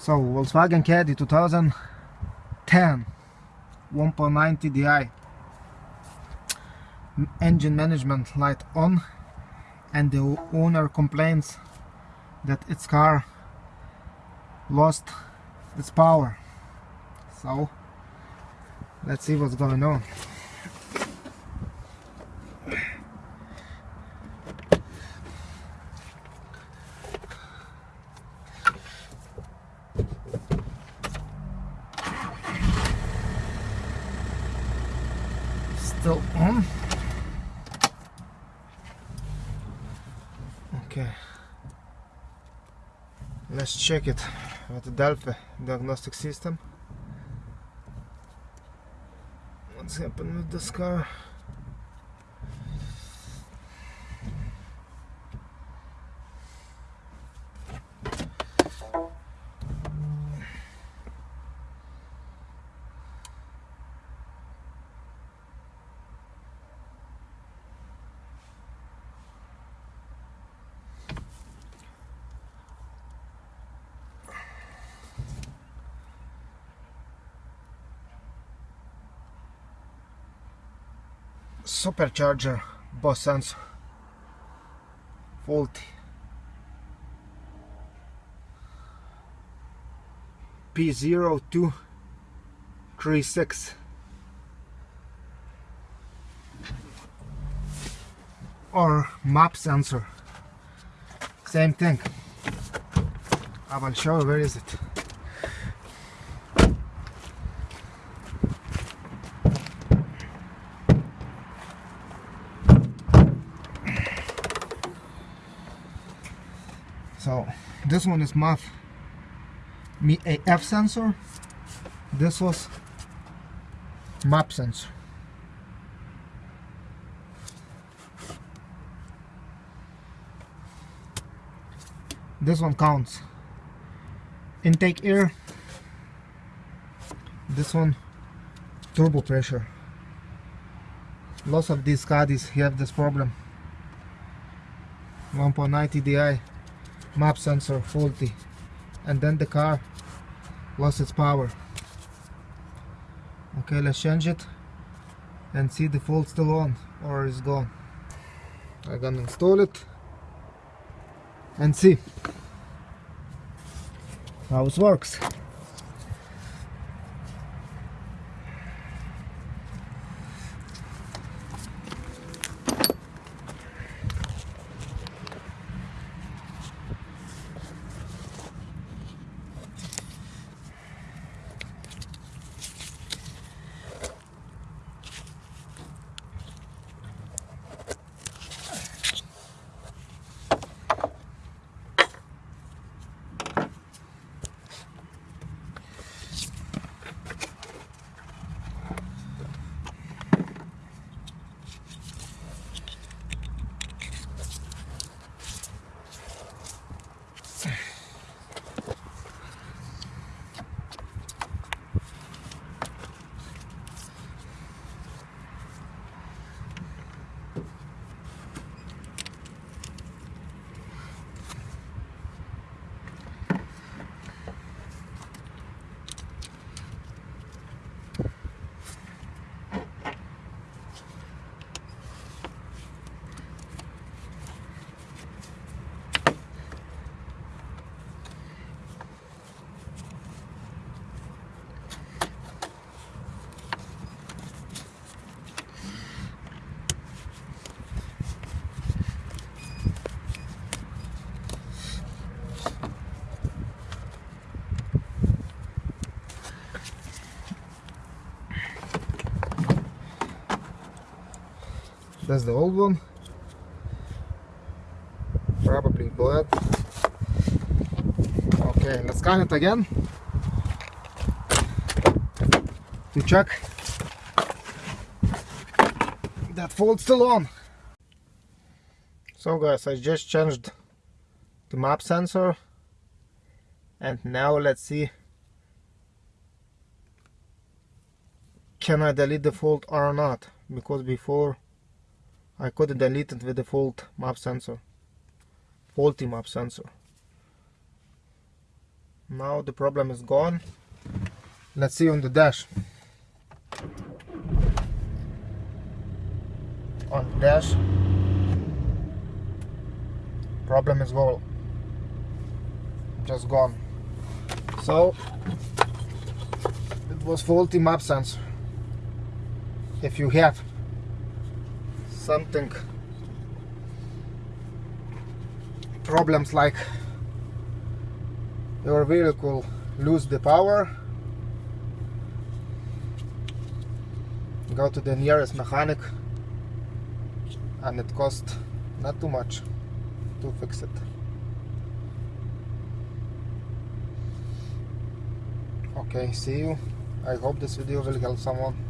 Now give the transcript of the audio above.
So Volkswagen Caddy 2010 1.9 TDI engine management light on and the owner complains that its car lost its power. So let's see what's going on still on um, okay. Let's check it with the Delphi diagnostic system. What's happened with this car supercharger bus sensor faulty. P0236 or map sensor same thing. I will show where is it so this one is MAF AF sensor. This was map sensor. This one counts. Intake air. This one turbo pressure. Lots of these Caddies have this problem. 1.9 TDI map sensor faulty and then the car lost its power. Okay let's change it and see the fault still on or is gone. I'm gonna install it and see how it works that's the old one. Probably bad okay let's scan it again. To check. That fault still on. So guys I just changed the map sensor. And now let's see. Can I delete the fault or not? Because before I couldn't delete it with the fault map sensor. Faulty map sensor. Now the problem is gone. Let's see on the dash. On the dash. Problem is gone. Just gone. So it was faulty map sensor. If you have something. Problems like your vehicle lose the power. Go to the nearest mechanic and it cost not too much to fix it. Okay see you. I hope this video will help someone